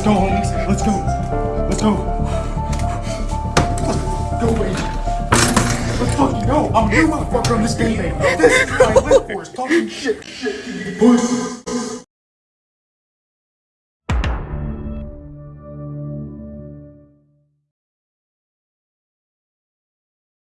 Let's go, homies. Let's go. Let's go. Go away. Let's fucking go. I'm a new motherfucker on this game, man. This is what I live for. Is talking shit. Shit. Pussy.